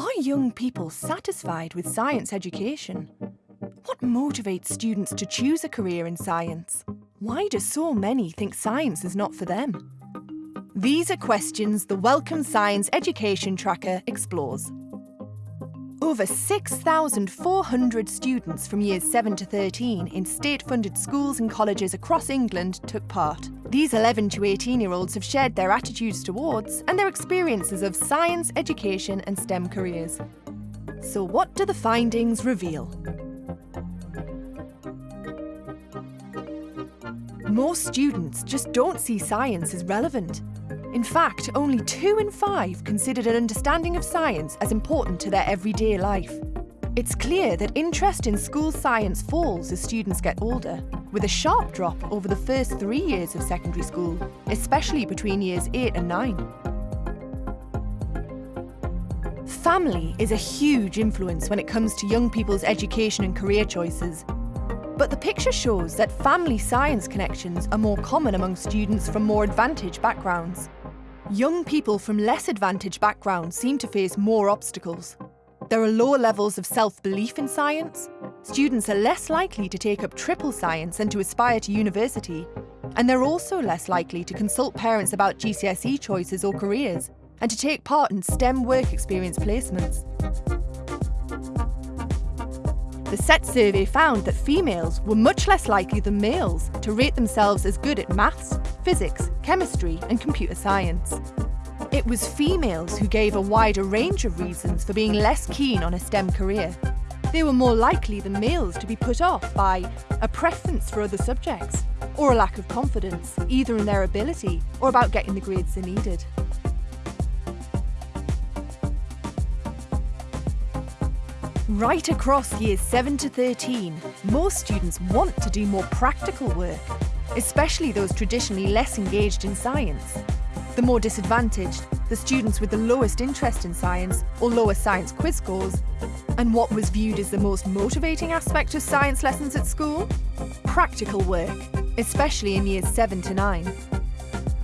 Are young people satisfied with science education? What motivates students to choose a career in science? Why do so many think science is not for them? These are questions the Wellcome Science Education Tracker explores. Over 6,400 students from years 7 to 13 in state-funded schools and colleges across England took part. These 11 to 18-year-olds have shared their attitudes towards and their experiences of science, education and STEM careers. So what do the findings reveal? Most students just don't see science as relevant. In fact, only two in five considered an understanding of science as important to their everyday life. It's clear that interest in school science falls as students get older, with a sharp drop over the first three years of secondary school, especially between years 8 and 9. Family is a huge influence when it comes to young people's education and career choices. But the picture shows that family science connections are more common among students from more advantaged backgrounds. Young people from less advantaged backgrounds seem to face more obstacles. There are lower levels of self-belief in science, students are less likely to take up triple science and to aspire to university, and they're also less likely to consult parents about GCSE choices or careers, and to take part in STEM work experience placements. The SET survey found that females were much less likely than males to rate themselves as good at maths, physics, chemistry and computer science. It was females who gave a wider range of reasons for being less keen on a STEM career. They were more likely than males to be put off by a preference for other subjects, or a lack of confidence, either in their ability or about getting the grades they needed. Right across years 7 to 13, more students want to do more practical work, especially those traditionally less engaged in science. The more disadvantaged, the students with the lowest interest in science or lower science quiz scores. And what was viewed as the most motivating aspect of science lessons at school? Practical work, especially in years 7 to 9.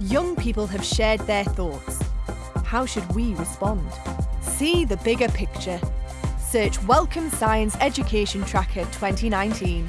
Young people have shared their thoughts. How should we respond? See the bigger picture Search Wellcome Science Education Tracker 2019.